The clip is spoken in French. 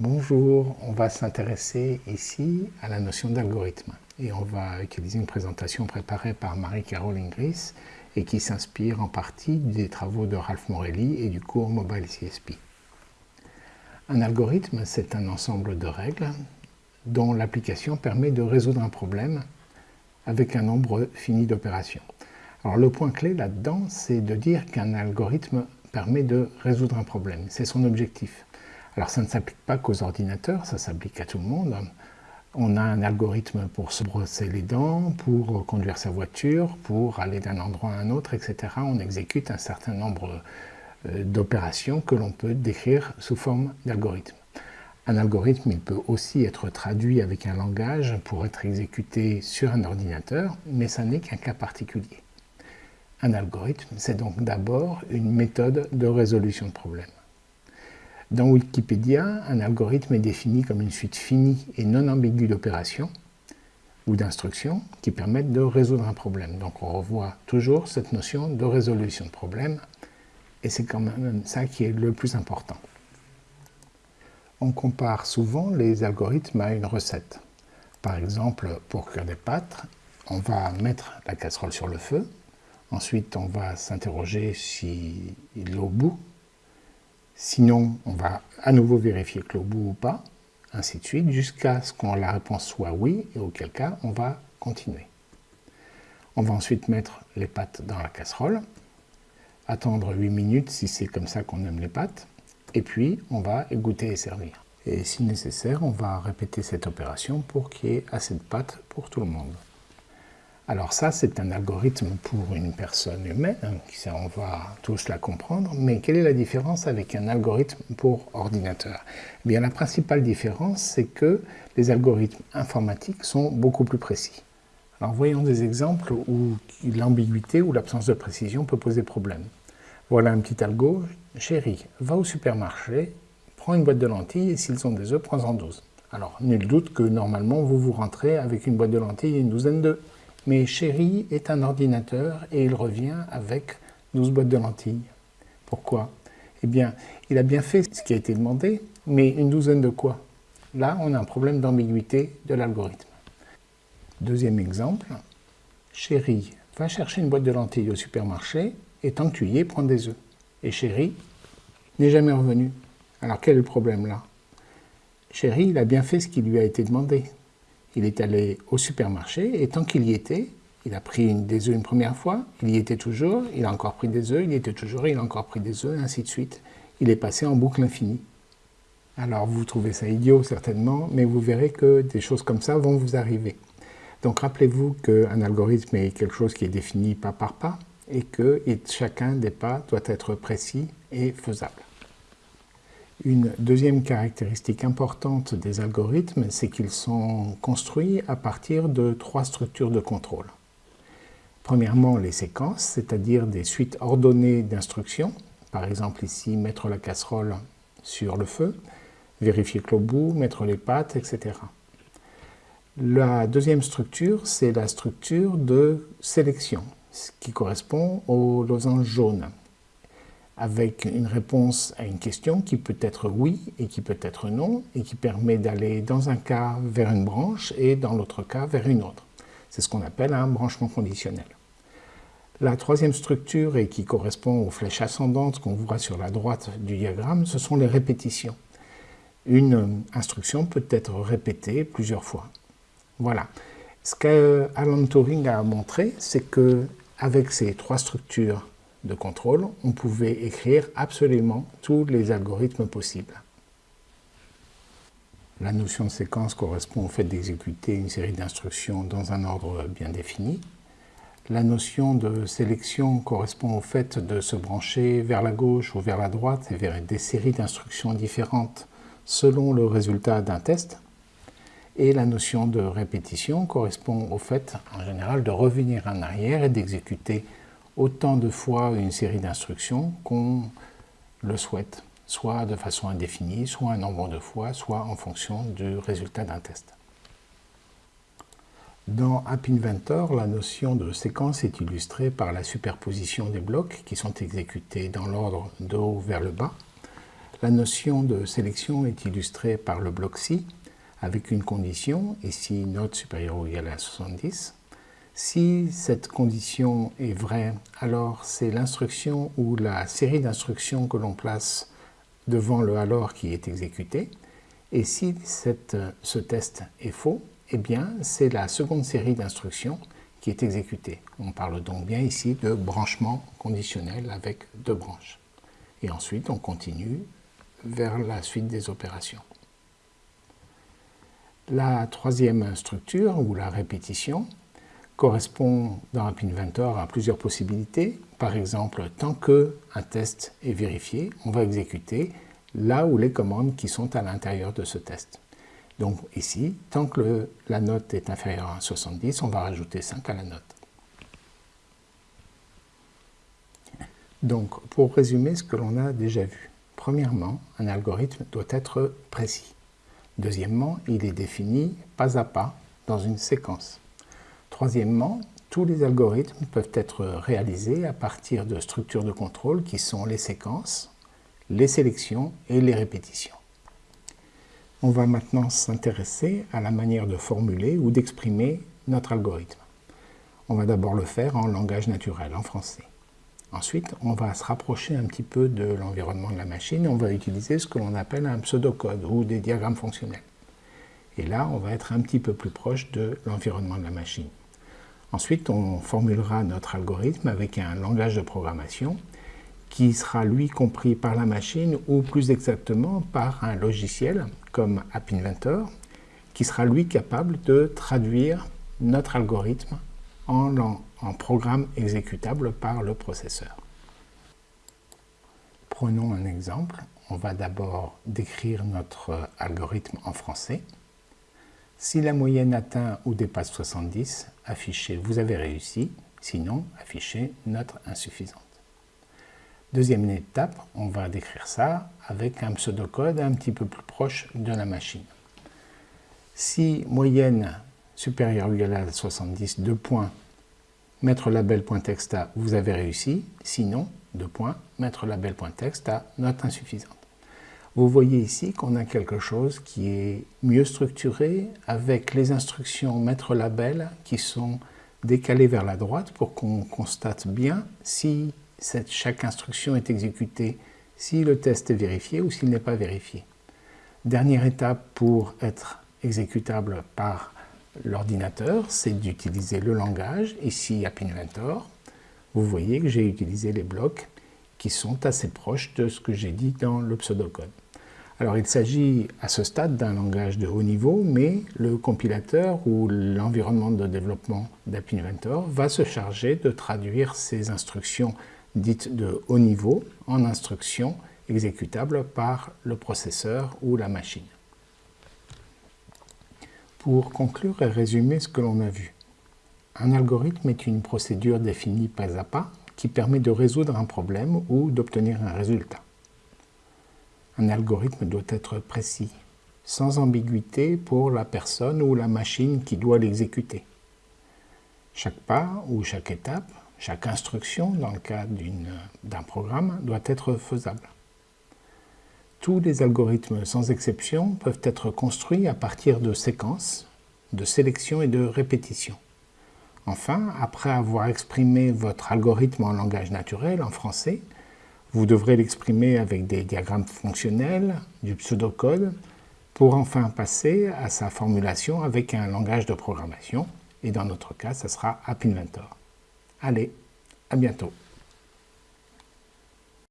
Bonjour, on va s'intéresser ici à la notion d'algorithme et on va utiliser une présentation préparée par Marie-Carole Ingris et qui s'inspire en partie des travaux de Ralph Morelli et du cours Mobile CSP. Un algorithme, c'est un ensemble de règles dont l'application permet de résoudre un problème avec un nombre fini d'opérations. Alors le point clé là-dedans, c'est de dire qu'un algorithme permet de résoudre un problème. C'est son objectif. Alors ça ne s'applique pas qu'aux ordinateurs, ça s'applique à tout le monde. On a un algorithme pour se brosser les dents, pour conduire sa voiture, pour aller d'un endroit à un autre, etc. On exécute un certain nombre euh, d'opérations que l'on peut décrire sous forme d'algorithme. Un algorithme, il peut aussi être traduit avec un langage pour être exécuté sur un ordinateur, mais ça n'est qu'un cas particulier. Un algorithme, c'est donc d'abord une méthode de résolution de problèmes. Dans Wikipédia, un algorithme est défini comme une suite finie et non ambiguë d'opérations ou d'instructions qui permettent de résoudre un problème. Donc on revoit toujours cette notion de résolution de problème et c'est quand même ça qui est le plus important. On compare souvent les algorithmes à une recette. Par exemple, pour cuire des pâtes, on va mettre la casserole sur le feu, ensuite on va s'interroger si l'eau bout Sinon, on va à nouveau vérifier que l'eau bout ou pas, ainsi de suite, jusqu'à ce que la réponse soit oui, et auquel cas, on va continuer. On va ensuite mettre les pâtes dans la casserole, attendre 8 minutes si c'est comme ça qu'on aime les pâtes, et puis on va égoutter et servir. Et si nécessaire, on va répéter cette opération pour qu'il y ait assez de pâtes pour tout le monde. Alors ça, c'est un algorithme pour une personne humaine, on va tous la comprendre, mais quelle est la différence avec un algorithme pour ordinateur? Eh bien, La principale différence, c'est que les algorithmes informatiques sont beaucoup plus précis. Alors voyons des exemples où l'ambiguïté ou l'absence de précision peut poser problème. Voilà un petit algo. Chérie, va au supermarché, prends une boîte de lentilles et s'ils ont des œufs, prends-en 12. Alors, nul doute que normalement, vous vous rentrez avec une boîte de lentilles et une douzaine d'œufs. Mais Chéri est un ordinateur et il revient avec 12 boîtes de lentilles. Pourquoi? Eh bien, il a bien fait ce qui a été demandé, mais une douzaine de quoi? Là, on a un problème d'ambiguïté de l'algorithme. Deuxième exemple, Chéri va chercher une boîte de lentilles au supermarché et tant que tu y es, prends des œufs. Et Chéri n'est jamais revenu. Alors quel est le problème là? Chéri, il a bien fait ce qui lui a été demandé, il est allé au supermarché et tant qu'il y était, il a pris des œufs une première fois, il y était toujours, il a encore pris des œufs, il y était toujours, il a encore pris des œufs, et ainsi de suite. Il est passé en boucle infinie. Alors vous trouvez ça idiot certainement, mais vous verrez que des choses comme ça vont vous arriver. Donc rappelez-vous qu'un algorithme est quelque chose qui est défini pas par pas et que chacun des pas doit être précis et faisable. Une deuxième caractéristique importante des algorithmes, c'est qu'ils sont construits à partir de trois structures de contrôle. Premièrement, les séquences, c'est-à-dire des suites ordonnées d'instructions. Par exemple ici, mettre la casserole sur le feu, vérifier que l'eau bout, mettre les pâtes, etc. La deuxième structure, c'est la structure de sélection, ce qui correspond au losange jaune avec une réponse à une question qui peut être oui et qui peut être non, et qui permet d'aller dans un cas vers une branche et dans l'autre cas vers une autre. C'est ce qu'on appelle un branchement conditionnel. La troisième structure, et qui correspond aux flèches ascendantes qu'on voit sur la droite du diagramme, ce sont les répétitions. Une instruction peut être répétée plusieurs fois. Voilà. Ce qu'Alan Turing a montré, c'est que avec ces trois structures de contrôle, on pouvait écrire absolument tous les algorithmes possibles. La notion de séquence correspond au fait d'exécuter une série d'instructions dans un ordre bien défini. La notion de sélection correspond au fait de se brancher vers la gauche ou vers la droite et vers des séries d'instructions différentes selon le résultat d'un test. Et la notion de répétition correspond au fait, en général, de revenir en arrière et d'exécuter autant de fois une série d'instructions qu'on le souhaite, soit de façon indéfinie, soit un nombre de fois, soit en fonction du résultat d'un test. Dans App Inventor, la notion de séquence est illustrée par la superposition des blocs qui sont exécutés dans l'ordre de haut vers le bas. La notion de sélection est illustrée par le bloc si, avec une condition, ici note supérieure ou égale à 70. Si cette condition est vraie, alors c'est l'instruction ou la série d'instructions que l'on place devant le alors qui est exécuté. Et si ce test est faux, eh bien c'est la seconde série d'instructions qui est exécutée. On parle donc bien ici de branchement conditionnel avec deux branches. Et ensuite on continue vers la suite des opérations. La troisième structure, ou la répétition, correspond dans App Inventor à plusieurs possibilités. Par exemple, tant qu'un test est vérifié, on va exécuter là où les commandes qui sont à l'intérieur de ce test. Donc ici, tant que la note est inférieure à 70, on va rajouter 5 à la note. Donc, pour résumer ce que l'on a déjà vu, premièrement, un algorithme doit être précis. Deuxièmement, il est défini pas à pas dans une séquence. Troisièmement, tous les algorithmes peuvent être réalisés à partir de structures de contrôle qui sont les séquences, les sélections et les répétitions. On va maintenant s'intéresser à la manière de formuler ou d'exprimer notre algorithme. On va d'abord le faire en langage naturel, en français. Ensuite, on va se rapprocher un petit peu de l'environnement de la machine et on va utiliser ce que l'on appelle un pseudocode ou des diagrammes fonctionnels. Et là, on va être un petit peu plus proche de l'environnement de la machine. Ensuite, on formulera notre algorithme avec un langage de programmation qui sera lui compris par la machine ou plus exactement par un logiciel comme App Inventor qui sera lui capable de traduire notre algorithme en, programme exécutable par le processeur. Prenons un exemple. On va d'abord décrire notre algorithme en français. Si la moyenne atteint ou dépasse 70, affichez « Vous avez réussi », sinon affichez « Note insuffisante ». Deuxième étape, on va décrire ça avec un pseudocode un petit peu plus proche de la machine. Si moyenne supérieur ou égal à 70, deux points, mettre label.text à vous avez réussi, sinon, deux points, mettre label.text à note insuffisante. Vous voyez ici qu'on a quelque chose qui est mieux structuré avec les instructions mettre label qui sont décalées vers la droite pour qu'on constate bien si chaque instruction est exécutée, si le test est vérifié ou s'il n'est pas vérifié. Dernière étape pour être exécutable par l'ordinateur, c'est d'utiliser le langage, ici App Inventor. Vous voyez que j'ai utilisé les blocs qui sont assez proches de ce que j'ai dit dans le pseudocode. Alors il s'agit à ce stade d'un langage de haut niveau, mais le compilateur ou l'environnement de développement d'App Inventor va se charger de traduire ces instructions dites de haut niveau en instructions exécutables par le processeur ou la machine pour conclure et résumer ce que l'on a vu. Un algorithme est une procédure définie pas à pas qui permet de résoudre un problème ou d'obtenir un résultat. Un algorithme doit être précis, sans ambiguïté pour la personne ou la machine qui doit l'exécuter. Chaque pas ou chaque étape, chaque instruction dans le cas d'un programme doit être faisable. Tous les algorithmes, sans exception, peuvent être construits à partir de séquences, de sélection et de répétition. Enfin, après avoir exprimé votre algorithme en langage naturel, en français, vous devrez l'exprimer avec des diagrammes fonctionnels, du pseudocode, pour enfin passer à sa formulation avec un langage de programmation, et dans notre cas, ce sera App Inventor. Allez, à bientôt